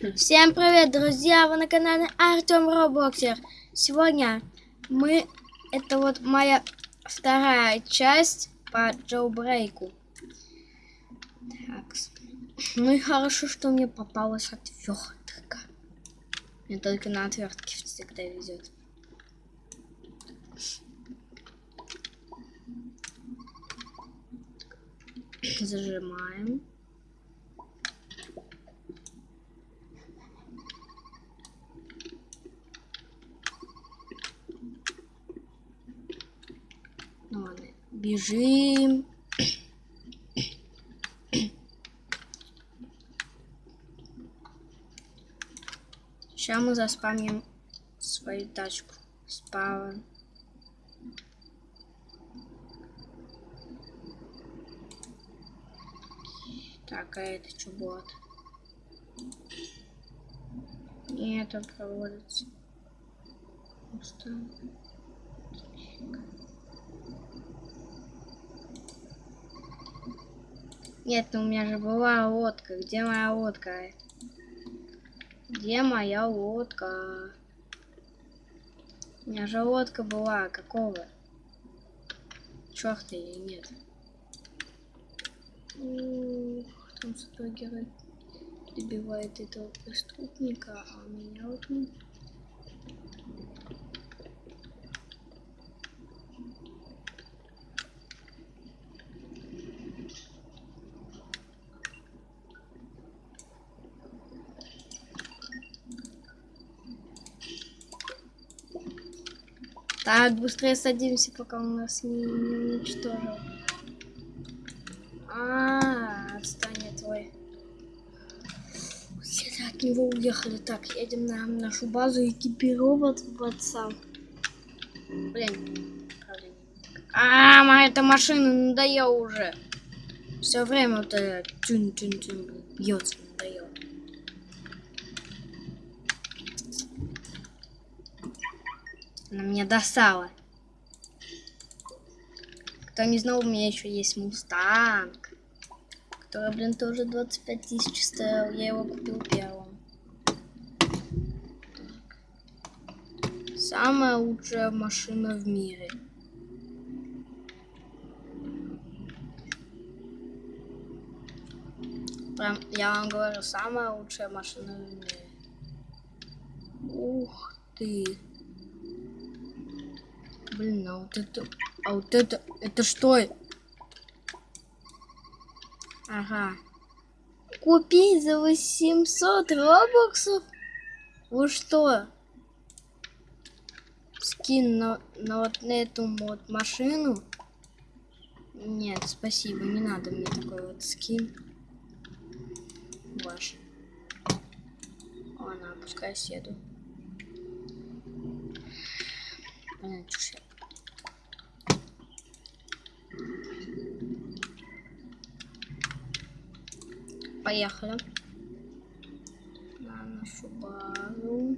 Всем привет, друзья! Вы на канале Артем Роблоксер. Сегодня мы... Это вот моя вторая часть по джоубрейку. Так. Ну и хорошо, что мне попалась отвертка. Мне только на отвертке всегда везет. Зажимаем. Ну ладно, бежим. Сейчас мы заспамим свою тачку. Спавн. Так, а это что будет? Нет, он проводится. Просто... Нет, у меня же была лодка. Где моя лодка? Где моя лодка? У меня же лодка была. Какого? Черта или нет? Ух, там супергерой добивает этого преступника, а меня вот Так, быстрее садимся, пока он нас не, не уничтожил. А, -а, -а отстань твой. Все от него уехали. Так, едем на нашу базу экипироваться. Блин. А, моя эта машина надоела уже. Все время вот это тюн тюн тюн бьется, Она меня достала. Кто не знал, у меня еще есть Мустанг. Который, блин, тоже 25 тысяч стоил. Я его купил первым. Самая лучшая машина в мире. Прям, я вам говорю, самая лучшая машина в мире. Ух ты. Блин, а вот это... А вот это... Это что? Ага. Купить за 800 робоксов? Вы что? Скин на, на вот на эту вот машину? Нет, спасибо, не надо мне такой вот скин. Ваш. Ладно, пускай седу. Понятно, что Поехали. На нашу базу.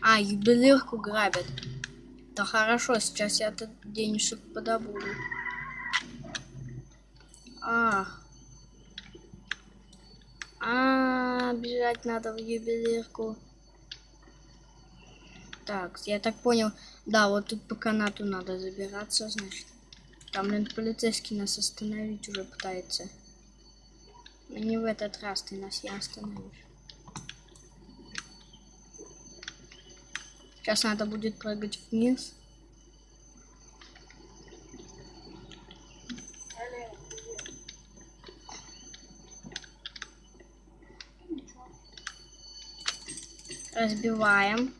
А, юбилирку грабят. Да хорошо, сейчас я этот денежек подобуду. А. А, бежать надо в юбилирку. Так, я так понял. Да, вот тут по канату надо забираться, значит. Там, блин, полицейский нас остановить уже пытается. Но не в этот раз ты нас я остановишь. Сейчас надо будет прыгать вниз. Разбиваем.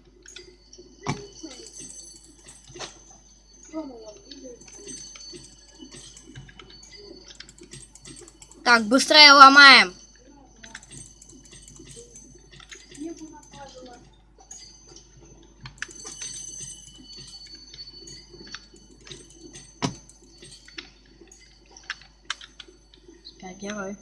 Так, быстрее ломаем. Спя, герой.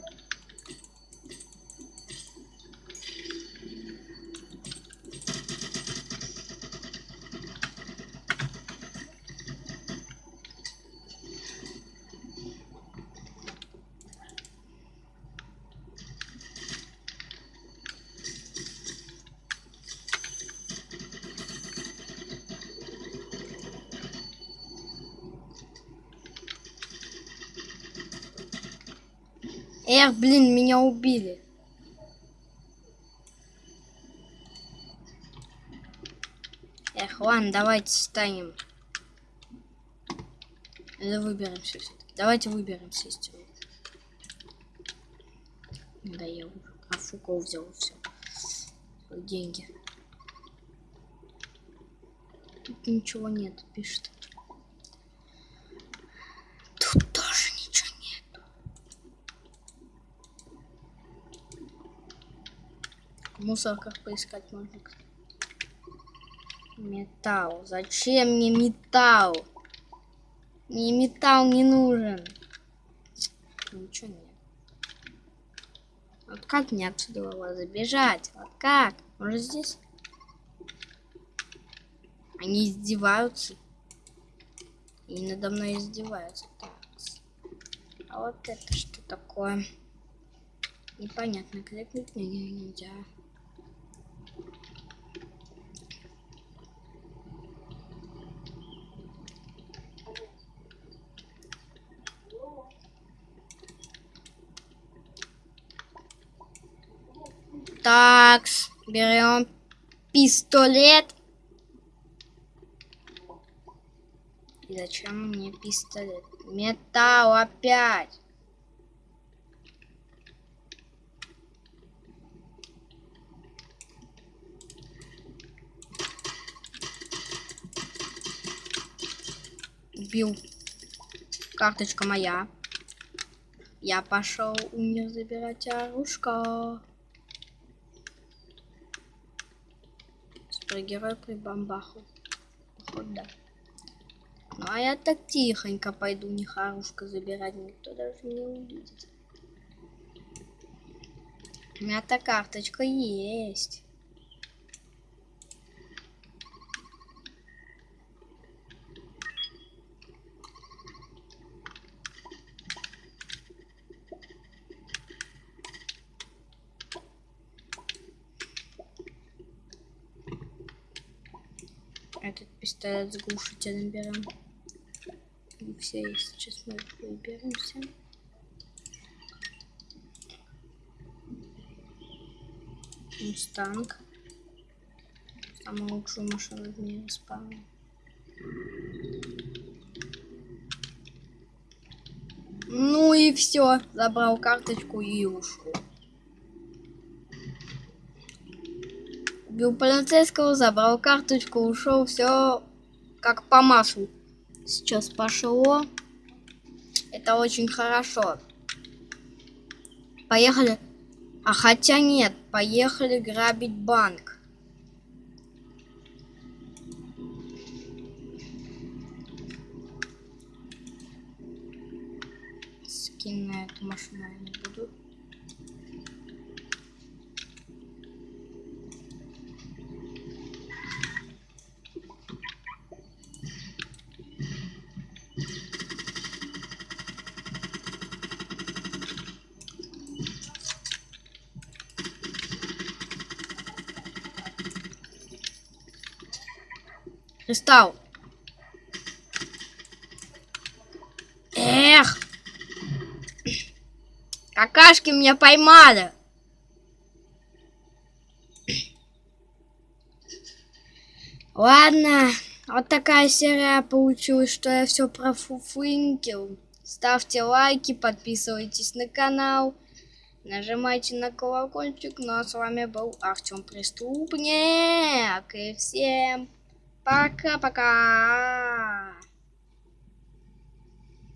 Эх, блин, меня убили. Эх, ладно, давайте встанем. Или выберемся все -таки. Давайте выберемся из тюрьмы. Да я уже Афуко взял все. Деньги. Тут ничего нет, пишет. Тут тоже ничего нет. Мусорках поискать можно. Металл. Зачем мне металл? Мне металл не нужен. Ничего нет. Вот как мне отсюда было забежать? Вот как? Может здесь? Они издеваются. И надо мной издеваются. А вот это что такое? Непонятно. Кликнуть нельзя. Так, берем пистолет. И зачем мне пистолет? Металл опять. Убил. Карточка моя. Я пошел у них забирать оружка. Супергерой при бомбаху. Походу, да. Ну а я так тихонько пойду не харушка забирать, никто даже не увидит. У меня-то карточка есть. Этот пистолет с глушителем берем. Все. Сейчас мы выберемся. Мустанг. Самую лучшую машину в мире спавна. Ну и все. Забрал карточку и ушел. Убил полицейского, забрал карточку, ушел, все как по маслу. Сейчас пошло. Это очень хорошо. Поехали. А хотя нет, поехали грабить банк. Скин на эту машину я не буду. Кристалл. Эх! Какашки меня поймали. Ладно, вот такая серия получилась, что я все профуфынькил. Ставьте лайки, подписывайтесь на канал, нажимайте на колокольчик. Ну а с вами был Артем Преступник. И всем Пока-пока.